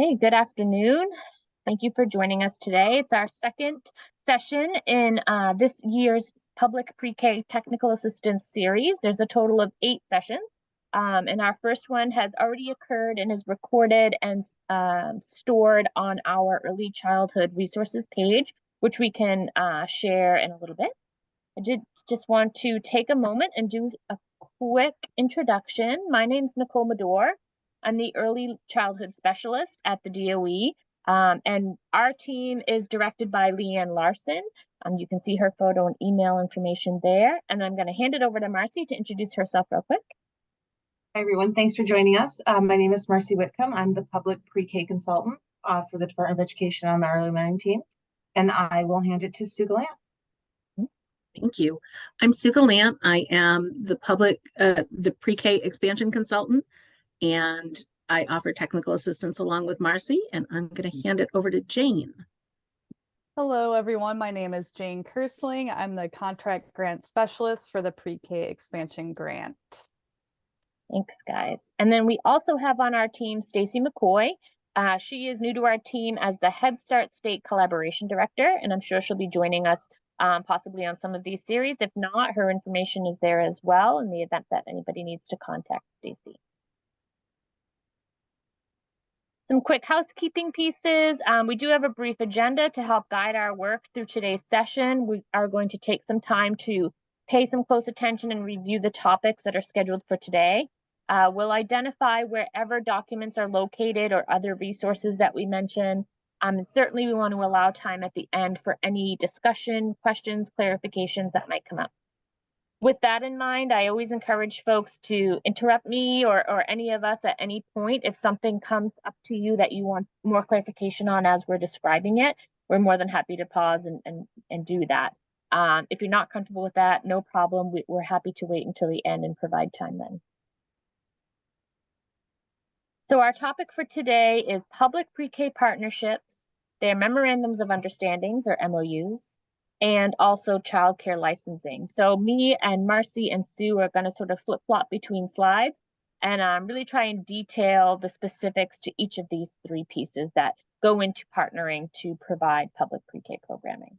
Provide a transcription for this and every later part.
Hey, good afternoon. Thank you for joining us today. It's our second session in uh, this year's Public Pre-K Technical Assistance Series. There's a total of eight sessions. Um, and our first one has already occurred and is recorded and um, stored on our Early Childhood Resources page, which we can uh, share in a little bit. I did just want to take a moment and do a quick introduction. My name is Nicole Medor. I'm the early childhood specialist at the DOE. Um, and our team is directed by Leanne Larson. Um, you can see her photo and email information there. And I'm going to hand it over to Marcy to introduce herself real quick. Hi, everyone. Thanks for joining us. Um, my name is Marcy Whitcomb. I'm the public pre-K consultant uh, for the Department of Education on the early learning team. And I will hand it to Sue Gallant. Thank you. I'm Sue Gallant. I am the public, uh, the pre-K expansion consultant and I offer technical assistance along with Marcy, and I'm going to hand it over to Jane. Hello, everyone. My name is Jane Kersling. I'm the contract grant specialist for the pre-K expansion grant. Thanks, guys. And then we also have on our team Stacy McCoy. Uh, she is new to our team as the Head Start State Collaboration Director, and I'm sure she'll be joining us um, possibly on some of these series. If not, her information is there as well in the event that anybody needs to contact Stacy. Some quick housekeeping pieces. Um, we do have a brief agenda to help guide our work through today's session. We are going to take some time to pay some close attention and review the topics that are scheduled for today. Uh, we'll identify wherever documents are located or other resources that we mention. Um, and certainly we want to allow time at the end for any discussion, questions, clarifications that might come up with that in mind, I always encourage folks to interrupt me or, or any of us at any point. If something comes up to you that you want more clarification on as we're describing it, we're more than happy to pause and, and, and do that. Um, if you're not comfortable with that, no problem. We, we're happy to wait until the end and provide time then. So our topic for today is public pre-K partnerships, their memorandums of understandings or MOUs, and also childcare licensing. So me and Marcy and Sue are going to sort of flip flop between slides and um, really try and detail the specifics to each of these three pieces that go into partnering to provide public pre-K programming.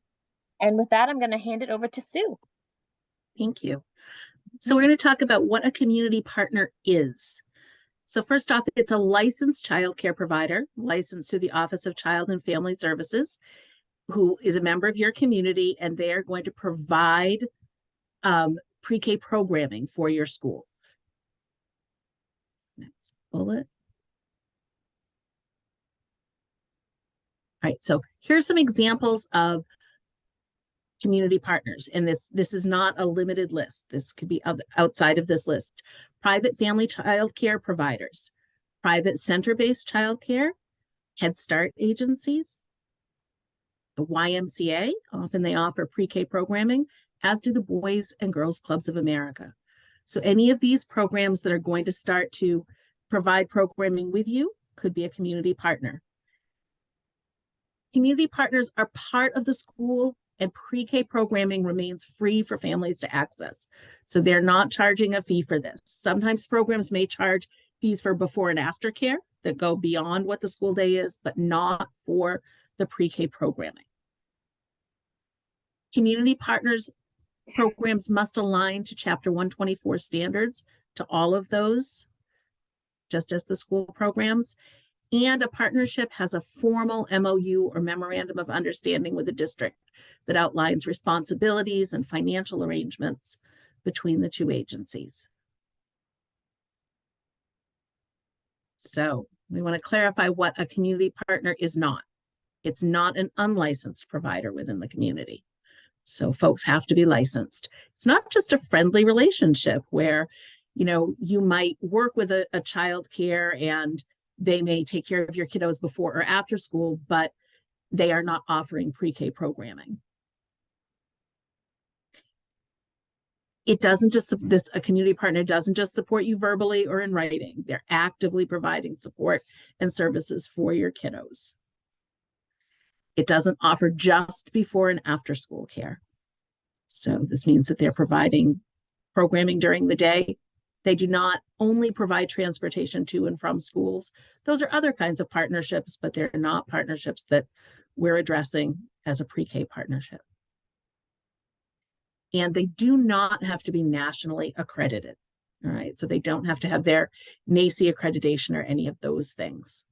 And with that, I'm going to hand it over to Sue. Thank you. So we're going to talk about what a community partner is. So first off, it's a licensed child care provider, licensed through the Office of Child and Family Services who is a member of your community and they are going to provide um, pre-K programming for your school. Next bullet. All right, so here's some examples of community partners, and this, this is not a limited list. This could be outside of this list. Private family child care providers, private center-based child care, Head Start agencies, YMCA, often they offer pre-K programming, as do the Boys and Girls Clubs of America. So any of these programs that are going to start to provide programming with you could be a community partner. Community partners are part of the school and pre-K programming remains free for families to access. So they're not charging a fee for this. Sometimes programs may charge fees for before and after care that go beyond what the school day is, but not for the pre-K programming. Community partners programs must align to Chapter 124 standards to all of those, just as the school programs. And a partnership has a formal MOU or memorandum of understanding with the district that outlines responsibilities and financial arrangements between the two agencies. So we want to clarify what a community partner is not. It's not an unlicensed provider within the community. So folks have to be licensed. It's not just a friendly relationship where, you know, you might work with a, a child care and they may take care of your kiddos before or after school, but they are not offering pre-K programming. It doesn't just, this a community partner doesn't just support you verbally or in writing. They're actively providing support and services for your kiddos. It doesn't offer just before and after school care. So this means that they're providing programming during the day They do not only provide transportation to and from schools. Those are other kinds of partnerships, but they're not partnerships that we're addressing as a pre-K partnership. And they do not have to be nationally accredited. All right, so they don't have to have their NAEYC accreditation or any of those things.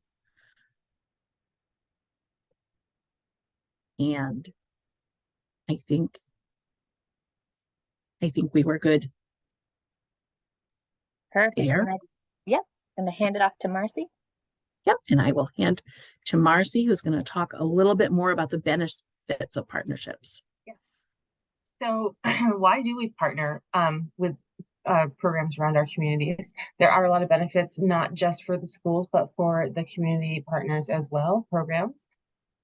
And I think, I think we were good Perfect. There. And I- Yep, gonna hand it off to Marcy. Yep, and I will hand to Marcy, who's going to talk a little bit more about the benefits of partnerships. Yes. So why do we partner um, with uh, programs around our communities? There are a lot of benefits, not just for the schools, but for the community partners as well, programs.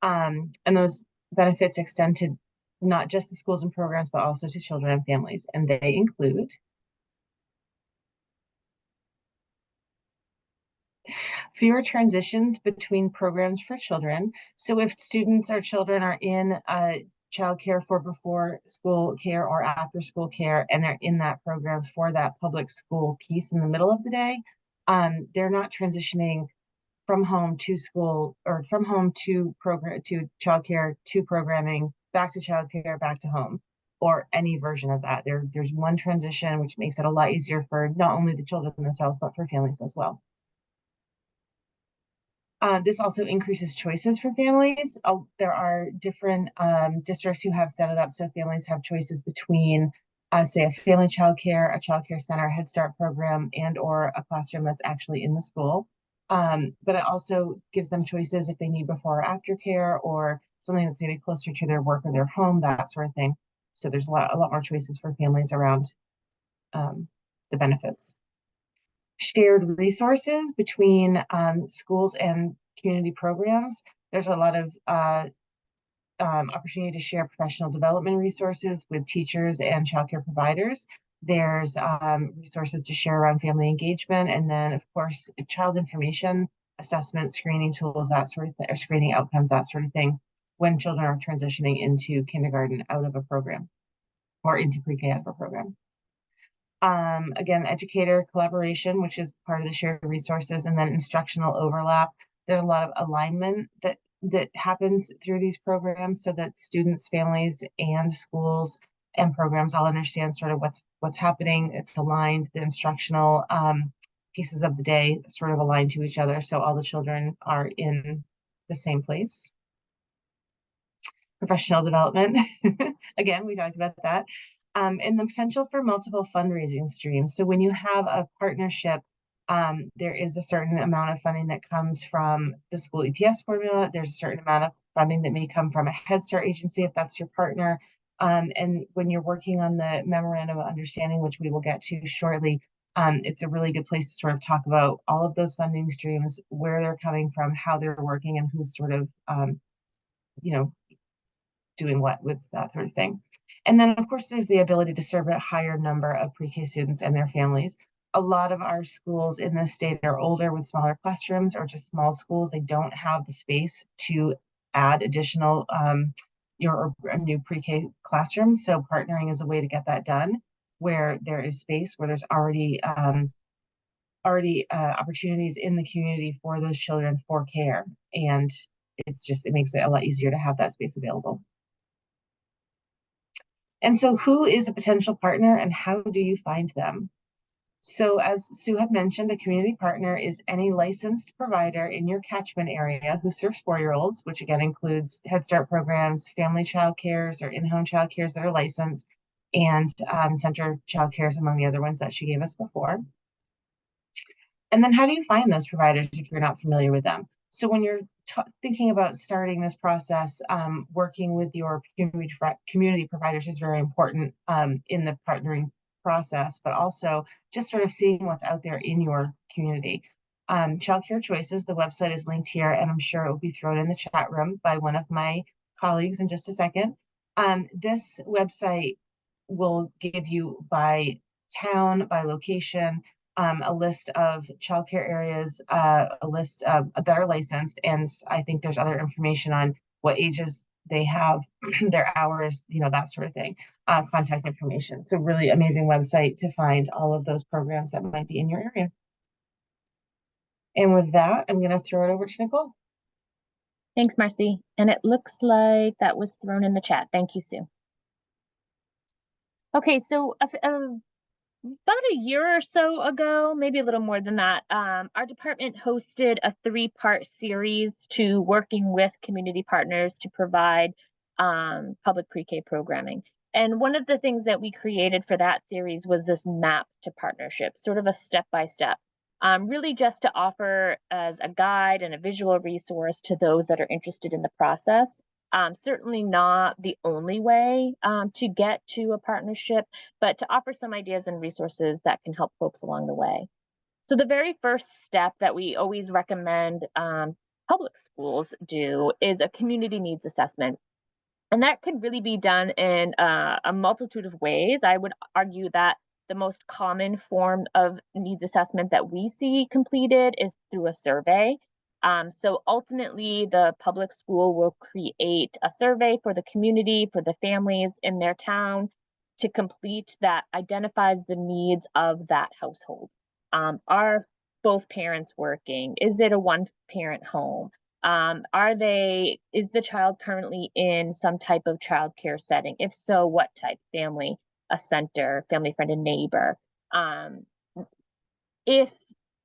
Um, and those benefits extend to not just the schools and programs, but also to children and families. And they include fewer transitions between programs for children. So if students or children are in uh, childcare for before school care or after school care, and they're in that program for that public school piece in the middle of the day, um, they're not transitioning from home to school or from home to program to childcare to programming back to childcare back to home or any version of that. There, there's one transition which makes it a lot easier for not only the children themselves but for families as well. Uh, this also increases choices for families. Uh, there are different um, districts who have set it up so families have choices between, uh, say, a family childcare, a childcare center, Head Start program, and or a classroom that's actually in the school. Um, but it also gives them choices if they need before or after care or something that's maybe closer to their work or their home, that sort of thing. So there's a lot, a lot more choices for families around um, the benefits shared resources between um, schools and community programs. There's a lot of uh, um, opportunity to share professional development resources with teachers and childcare providers. There's um, resources to share around family engagement, and then of course, child information, assessment, screening tools, that sort of or screening outcomes, that sort of thing, when children are transitioning into kindergarten out of a program or into pre-K out of a program um, again, educator collaboration, which is part of the shared resources, and then instructional overlap. There's a lot of alignment that that happens through these programs so that students, families, and schools and programs all understand sort of what's what's happening. It's aligned. The instructional um, pieces of the day sort of align to each other, so all the children are in the same place. Professional development. Again, we talked about that um, and the potential for multiple fundraising streams. So when you have a partnership, um, there is a certain amount of funding that comes from the school EPS formula. There's a certain amount of funding that may come from a Head Start agency if that's your partner. Um, and when you're working on the memorandum of understanding, which we will get to shortly, um, it's a really good place to sort of talk about all of those funding streams, where they're coming from, how they're working, and who's sort of, um, you know, doing what with that sort of thing. And then, of course, there's the ability to serve a higher number of pre-K students and their families. A lot of our schools in the state are older with smaller classrooms or just small schools. They don't have the space to add additional um, your new pre-K classroom. So partnering is a way to get that done where there is space, where there's already um, already uh, opportunities in the community for those children for care. And it's just, it makes it a lot easier to have that space available. And so who is a potential partner and how do you find them? So as Sue had mentioned, a community partner is any licensed provider in your catchment area who serves four-year-olds, which again includes Head Start programs, family child cares or in-home child cares that are licensed, and um, center child cares among the other ones that she gave us before. And then how do you find those providers if you're not familiar with them? So when you're thinking about starting this process, um, working with your community, community providers is very important um, in the partnering process, but also just sort of seeing what's out there in your community. Um, Childcare Choices, the website is linked here, and I'm sure it will be thrown in the chat room by one of my colleagues in just a second. Um, this website will give you by town, by location, um, a list of childcare areas, uh, a list of, that are licensed, and I think there's other information on what ages they have their hours, you know, that sort of thing, uh, contact information. So really amazing website to find all of those programs that might be in your area. And with that, I'm gonna throw it over to Nicole. Thanks, Marcy. And it looks like that was thrown in the chat. Thank you, Sue. Okay, so a a- about a year or so ago, maybe a little more than that, um, our department hosted a three-part series to working with community partners to provide um, public pre-K programming. And one of the things that we created for that series was this map to partnership, sort of a step-by-step um, really just to offer as a guide and a visual resource to those that are interested in the process. Um, certainly not the only way um, to get to a partnership, but to offer some ideas and resources that can help folks along the way. So the very first step that we always recommend um, public schools do is a community needs assessment. And that can really be done in uh, a multitude of ways. I would argue that the most common form of needs assessment that we see completed is through a survey. Um, so ultimately, the public school will create a survey for the community, for the families in their town to complete that identifies the needs of that household. Um, are both parents working? Is it a one parent home? Um, are they, is the child currently in some type of childcare setting? If so, what type? Family, a center, family friend, and neighbor. Um, if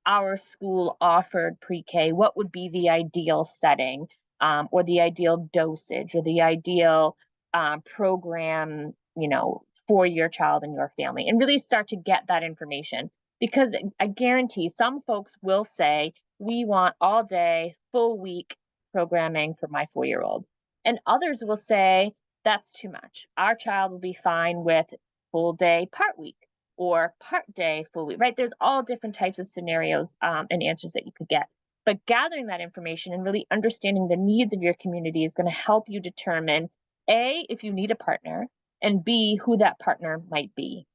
our school offered pre-K, what would be the ideal setting um, or the ideal dosage or the ideal um, program, you know, for your child and your family and really start to get that information because I guarantee some folks will say, we want all day, full week programming for my four-year-old. And others will say, that's too much. Our child will be fine with full day, part week, or part day, full week, right? There's all different types of scenarios um, and answers that you could get. But gathering that information and really understanding the needs of your community is going to help you determine A, if you need a partner, and B, who that partner might be.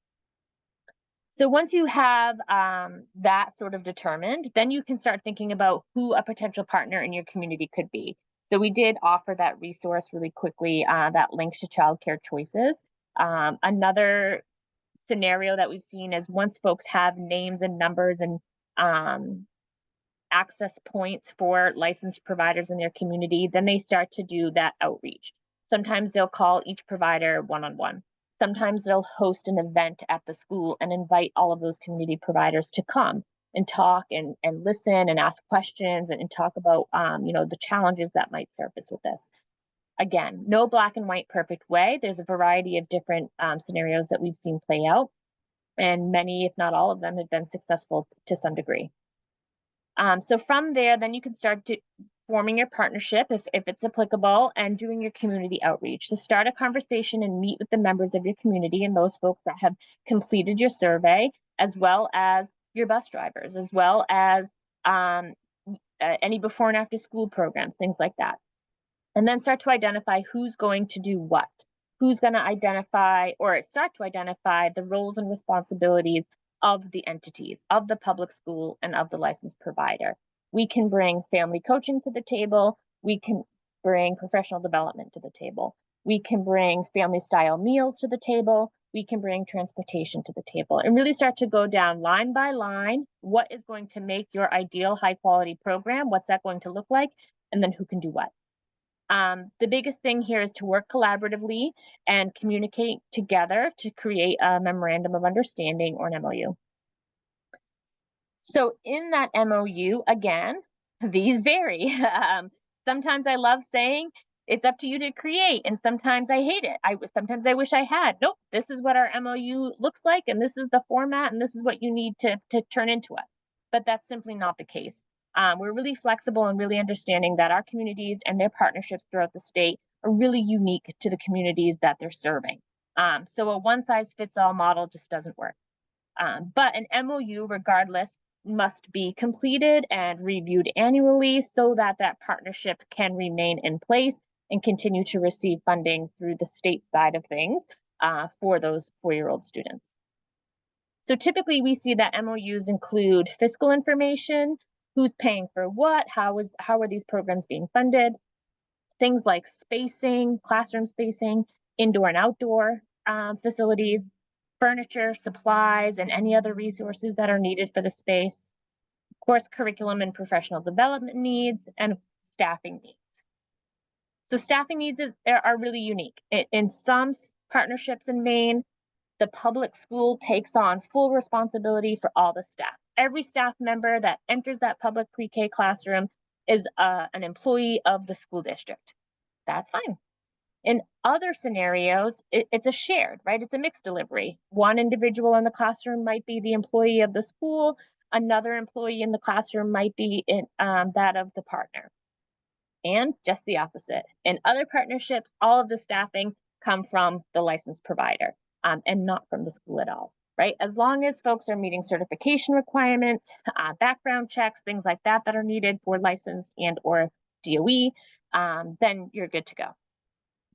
So once you have um, that sort of determined, then you can start thinking about who a potential partner in your community could be. So we did offer that resource really quickly, uh, that links to childcare choices. Um, another scenario that we've seen is once folks have names and numbers and um, access points for licensed providers in their community, then they start to do that outreach. Sometimes they'll call each provider one-on-one. Sometimes they'll host an event at the school and invite all of those community providers to come and talk and, and listen and ask questions and, and talk about um, you know the challenges that might surface with this again, no black and white perfect way. There's a variety of different um, scenarios that we've seen play out, and many, if not all of them, have been successful to some degree. Um, so from there, then you can start to forming your partnership if, if it's applicable and doing your community outreach. So start a conversation and meet with the members of your community and those folks that have completed your survey, as well as your bus drivers, as well as um, uh, any before and after school programs, things like that and then start to identify who's going to do what. Who's going to identify or start to identify the roles and responsibilities of the entities of the public school and of the licensed provider. We can bring family coaching to the table. We can bring professional development to the table. We can bring family style meals to the table. We can bring transportation to the table and really start to go down line by line what is going to make your ideal high quality program what's that going to look like and then who can do what um, the biggest thing here is to work collaboratively and communicate together to create a memorandum of understanding or an MOU. So in that MOU, again, these vary. um, sometimes I love saying it's up to you to create, and sometimes I hate it. I sometimes I wish I had. Nope, this is what our MOU looks like, and this is the format, and this is what you need to to turn into it. But that's simply not the case. Um, we're really flexible and really understanding that our communities and their partnerships throughout the state are really unique to the communities that they're serving. Um, so a one size fits all model just doesn't work. Um, but an MOU, regardless, must be completed and reviewed annually so that that partnership can remain in place and continue to receive funding through the state side of things uh, for those four-year-old students. So typically we see that MOUs include fiscal information, who's paying for what, how is how are these programs being funded, Things like spacing, classroom spacing, indoor and outdoor um, facilities, furniture, supplies, and any other resources that are needed for the space. Of course, curriculum and professional development needs and staffing needs. So staffing needs is, are really unique. In some partnerships in Maine, the public school takes on full responsibility for all the staff. Every staff member that enters that public pre-K classroom is uh, an employee of the school district. That's fine. In other scenarios, it, it's a shared, right? It's a mixed delivery. One individual in the classroom might be the employee of the school. Another employee in the classroom might be in, um, that of the partner. And just the opposite. In other partnerships, all of the staffing come from the licensed provider um, and not from the school at all, right? As long as folks are meeting certification requirements, uh, background checks, things like that that are needed for licensed and or DOE, um, then you're good to go.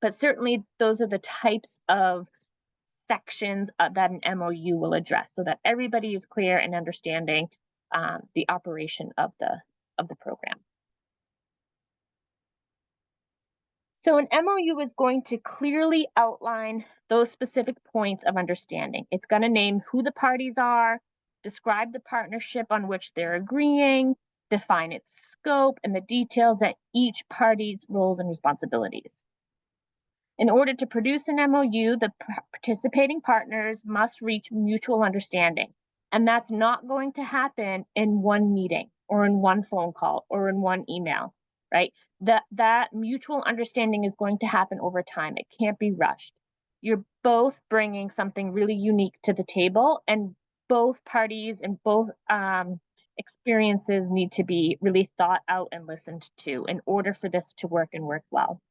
But certainly those are the types of sections uh, that an MOU will address so that everybody is clear and understanding um, the operation of the of the program. So an MOU is going to clearly outline those specific points of understanding. It's going to name who the parties are, describe the partnership on which they're agreeing, define its scope, and the details that each party's roles and responsibilities. In order to produce an MOU, the participating partners must reach mutual understanding. And that's not going to happen in one meeting or in one phone call or in one email, right? That that mutual understanding is going to happen over time. It can't be rushed. You're both bringing something really unique to the table and both parties and both um, experiences need to be really thought out and listened to in order for this to work and work well.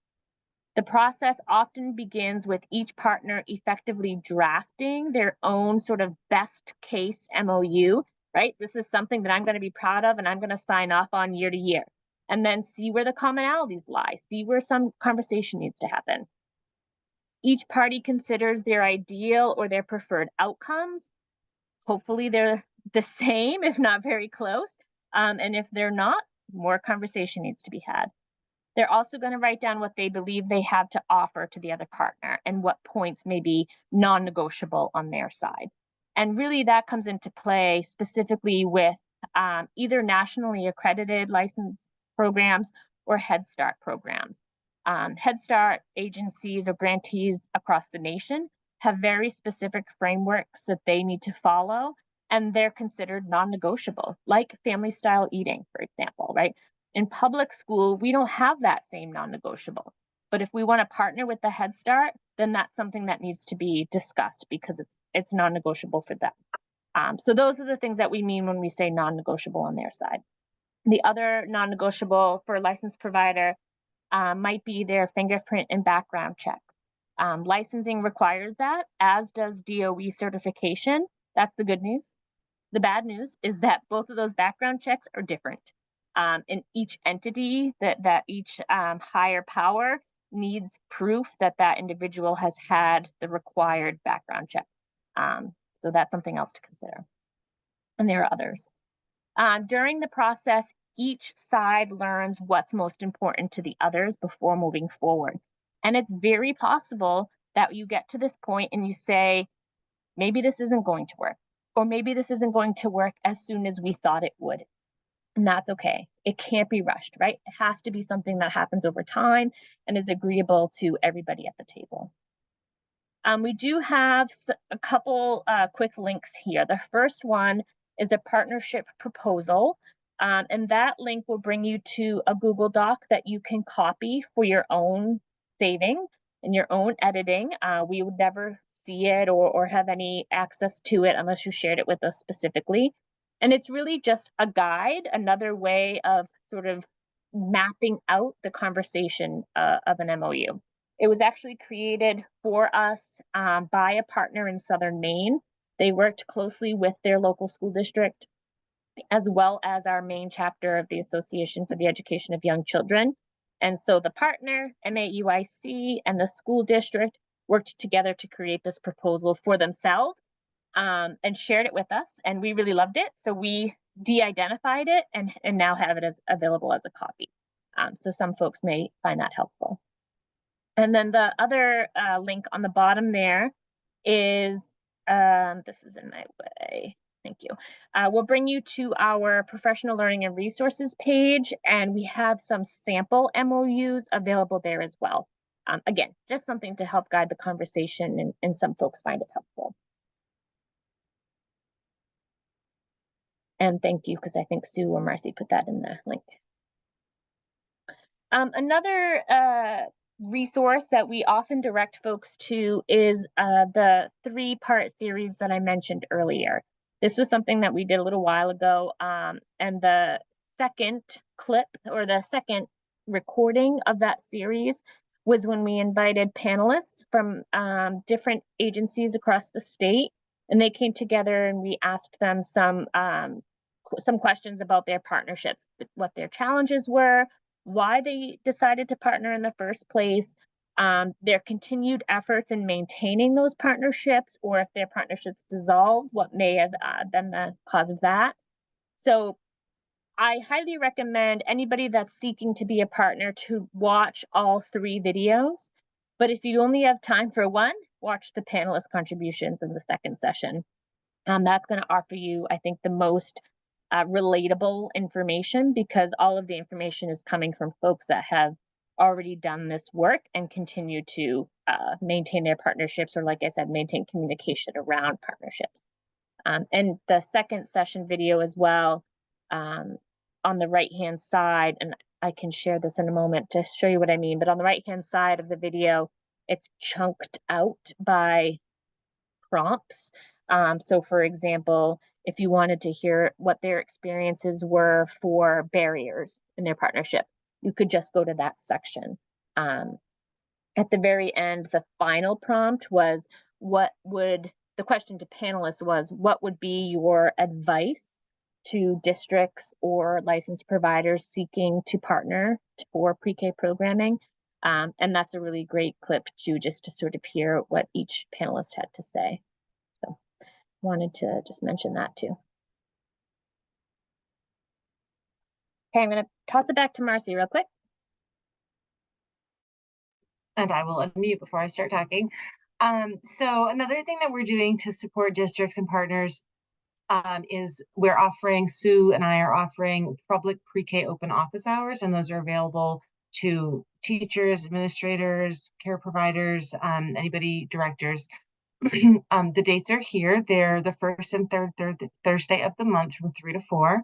The process often begins with each partner effectively drafting their own sort of best case MOU, right? This is something that I'm going to be proud of and I'm going to sign off on year to year. And then see where the commonalities lie, see where some conversation needs to happen. Each party considers their ideal or their preferred outcomes. Hopefully, they're the same, if not very close. Um, and if they're not, more conversation needs to be had. They're also going to write down what they believe they have to offer to the other partner and what points may be non negotiable on their side. And really, that comes into play specifically with um, either nationally accredited license programs or Head Start programs. Um, Head Start agencies or grantees across the nation have very specific frameworks that they need to follow, and they're considered non negotiable, like family style eating, for example, right? In public school, we don't have that same non-negotiable. But if we want to partner with the Head Start, then that's something that needs to be discussed because it's it's non-negotiable for them. Um, so those are the things that we mean when we say non-negotiable on their side. The other non-negotiable for a licensed provider uh, might be their fingerprint and background checks. Um, licensing requires that, as does DOE certification. That's the good news. The bad news is that both of those background checks are different um, in each entity that that each um, higher power needs proof that that individual has had the required background check. Um, so that's something else to consider. And there are others. Um, during the process, each side learns what's most important to the others before moving forward. And it's very possible that you get to this point and you say, maybe this isn't going to work, or maybe this isn't going to work as soon as we thought it would. And that's okay. It can't be rushed, right? It has to be something that happens over time and is agreeable to everybody at the table. Um, we do have a couple uh, quick links here. The first one is a partnership proposal, um, and that link will bring you to a Google Doc that you can copy for your own saving and your own editing. Uh, we would never see it or, or have any access to it unless you shared it with us specifically. And it's really just a guide, another way of sort of mapping out the conversation uh, of an MOU. It was actually created for us um, by a partner in Southern Maine. They worked closely with their local school district, as well as our Maine chapter of the Association for the Education of Young Children. And so the partner, MaineAEYC, and the school district worked together to create this proposal for themselves um, and shared it with us, and we really loved it. So we de-identified it and, and now have it as available as a copy. Um, so some folks may find that helpful. And then the other uh, link on the bottom there is, um, this is in my way. Thank you. Uh, we'll bring you to our professional learning and resources page, and we have some sample MOUs available there as well. Um, again, just something to help guide the conversation, and, and some folks find it helpful. And thank you, because I think Sue or Marcy put that in the link. Um, another uh, resource that we often direct folks to is uh, the three-part series that I mentioned earlier. This was something that we did a little while ago, um, and the second clip or the second recording of that series was when we invited panelists from um, different agencies across the state, and they came together and we asked them some um, some questions about their partnerships, what their challenges were, why they decided to partner in the first place, um, their continued efforts in maintaining those partnerships, or if their partnerships dissolved, what may have uh, been the cause of that. So I highly recommend anybody that's seeking to be a partner to watch all three videos. But if you only have time for one, watch the panelist contributions in the second session. Um, that's going to offer you, I think, the most uh, relatable information because all of the information is coming from folks that have already done this work and continue to uh, maintain their partnerships or like I said, maintain communication around partnerships. Um, and the second session video as well um, on the right hand side, and I can share this in a moment to show you what I mean, but on the right hand side of the video, it's chunked out by prompts. Um, so for example, if you wanted to hear what their experiences were for barriers in their partnership, you could just go to that section. Um, at the very end, the final prompt was what would the question to panelists was what would be your advice to districts or licensed providers seeking to partner for pre-K programming? Um, and that's a really great clip too, just to sort of hear what each panelist had to say So wanted to just mention that too. Okay, I'm going to toss it back to Marcy real quick. And I will unmute before I start talking. Um, so another thing that we're doing to support districts and partners um, is we're offering, Sue and I are offering public pre-K open office hours, and those are available to teachers, administrators, care providers, um, anybody, directors um, the dates are here. They're the first and third, third Thursday of the month from three to four.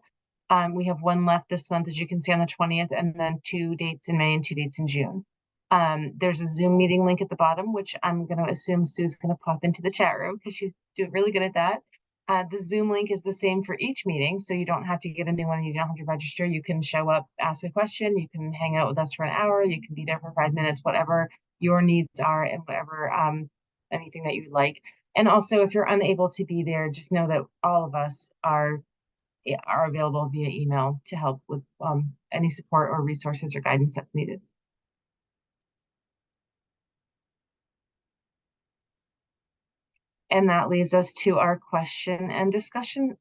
Um, we have one left this month, as you can see on the 20th, and then two dates in May and two dates in June. Um, there's a Zoom meeting link at the bottom, which I'm going to assume Sue's going to pop into the chat room because she's doing really good at that. Uh, the Zoom link is the same for each meeting, so you don't have to get a new one. You don't have to register. You can show up, ask a question. You can hang out with us for an hour. You can be there for five minutes, whatever your needs are and whatever um, anything that you'd like. And also, if you're unable to be there, just know that all of us are are available via email to help with um, any support or resources or guidance that's needed. And that leaves us to our question and discussion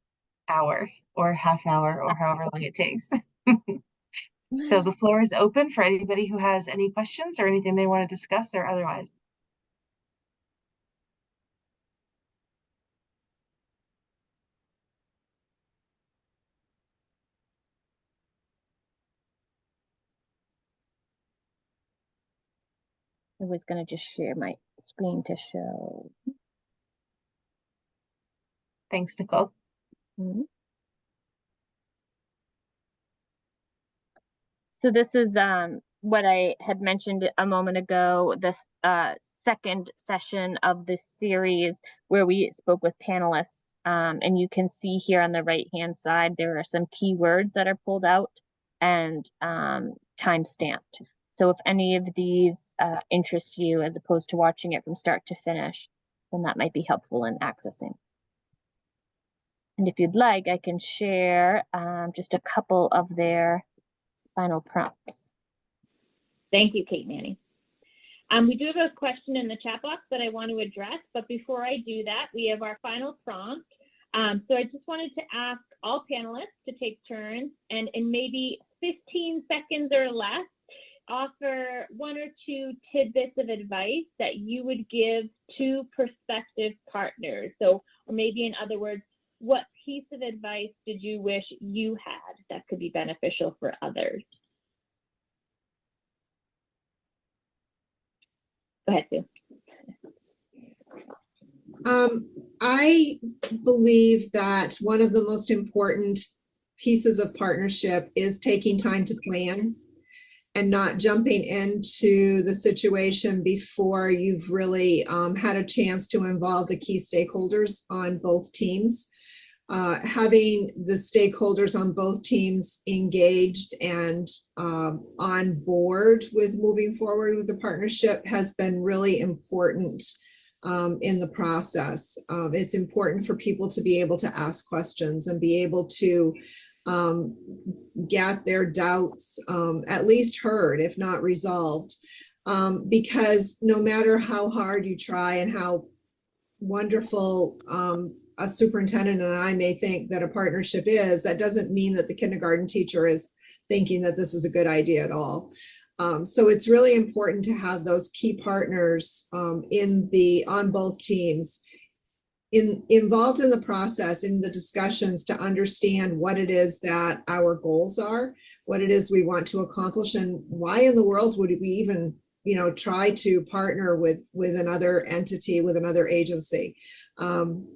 hour or half hour or however long it takes. so the floor is open for anybody who has any questions or anything they want to discuss or otherwise. I was going to just share my screen to show. Thanks, Nicole. Mm -hmm. So this is um, what I had mentioned a moment ago, this uh, second session of this series where we spoke with panelists. Um, and you can see here on the right-hand side, there are some keywords that are pulled out and um, time stamped. So if any of these uh, interest you as opposed to watching it from start to finish, then that might be helpful in accessing. And if you'd like, I can share um, just a couple of their final prompts. Thank you, Kate Manny. Um, we do have a question in the chat box that I want to address, but before I do that, we have our final prompt. Um, so I just wanted to ask all panelists to take turns and, in maybe 15 seconds or less, offer one or two tidbits of advice that you would give to prospective partners. So, or maybe in other words, what piece of advice did you wish you had that could be beneficial for others? Go ahead, Sue. Um, I believe that one of the most important pieces of partnership is taking time to plan and not jumping into the situation before you've really um, had a chance to involve the key stakeholders on both teams. Uh, having the stakeholders on both teams engaged and um, on board with moving forward with the partnership has been really important um, in the process. Um, it's important for people to be able to ask questions and be able to um, get their doubts um, at least heard, if not resolved. Um, because no matter how hard you try and how wonderful um, a superintendent and I may think that a partnership is, that doesn't mean that the kindergarten teacher is thinking that this is a good idea at all. Um, so it's really important to have those key partners um, in the, on both teams in, involved in the process, in the discussions to understand what it is that our goals are, what it is we want to accomplish and why in the world would we even, you know, try to partner with, with another entity, with another agency. Um,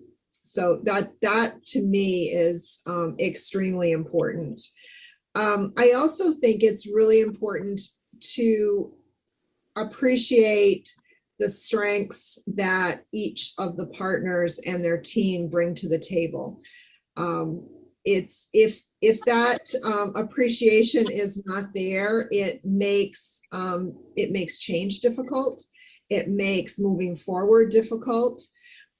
so that, that to me is um, extremely important. Um, I also think it's really important to appreciate the strengths that each of the partners and their team bring to the table. Um, it's if if that um, appreciation is not there, it makes um, it makes change difficult. It makes moving forward difficult.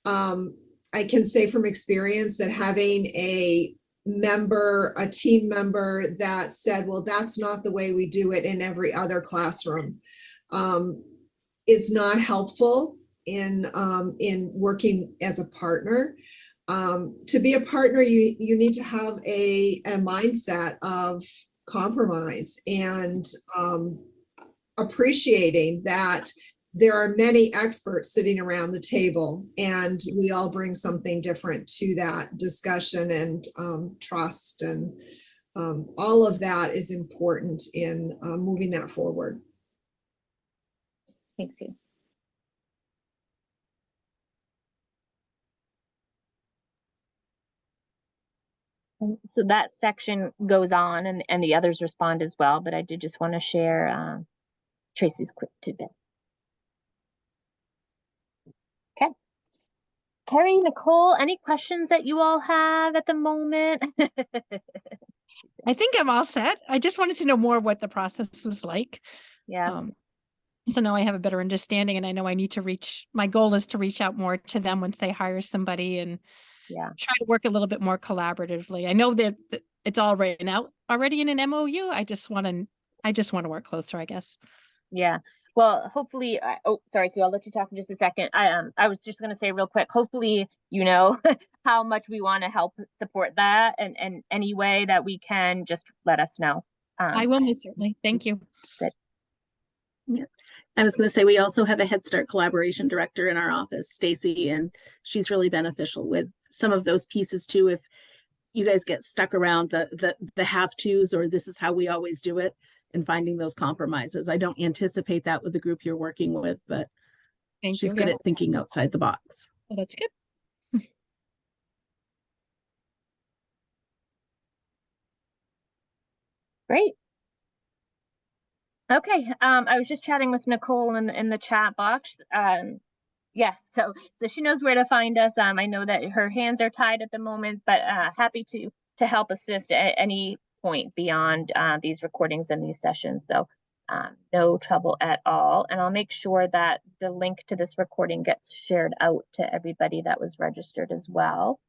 Um, I can say from experience that having a member, a team member that said, well, that's not the way we do it in every other classroom, um, is not helpful in, um, in working as a partner. Um, to be a partner, you, you need to have a, a mindset of compromise and um, appreciating that there are many experts sitting around the table and we all bring something different to that discussion and um, trust and um, all of that is important in uh, moving that forward. Thanks, Sue. And So that section goes on and, and the others respond as well, but I did just want to share um, Tracy's quick tidbit. Okay. Carrie, Nicole, any questions that you all have at the moment? I think I'm all set. I just wanted to know more what the process was like. Yeah, Um, so now I have a better understanding and I know I need to reach, my goal is to reach out more to them once they hire somebody and yeah, try to work a little bit more collaboratively. I know that it's all written out already in an MOU. I just want to, I just want to work closer, I guess. yeah. Well, hopefully, I- oh, sorry, Sue, I'll let you talk in just a second. I, um, I was just gonna say real quick, hopefully, you know, how much we want to help support that and, and any way that we can, just let us know. I Um, will most certainly. Thank you. I was gonna say, we also have a Head Start collaboration director in our office, Stacy, and she's really beneficial with some of those pieces too. If you guys get stuck around the, the, the have tos, or this is how we always do it, and finding those compromises. I don't anticipate that with the group you're working with, but Thank she's you. good at thinking outside the box. Well, That's good. Great. Okay, um, I was just chatting with Nicole in, in the chat box. Um, yeah, so, so she knows where to find us. Um, I know that her hands are tied at the moment, but, uh, happy to, to help assist at any point beyond, uh, these recordings and these sessions. So, um, no trouble at all. And I'll make sure that the link to this recording gets shared out to everybody that was registered as well.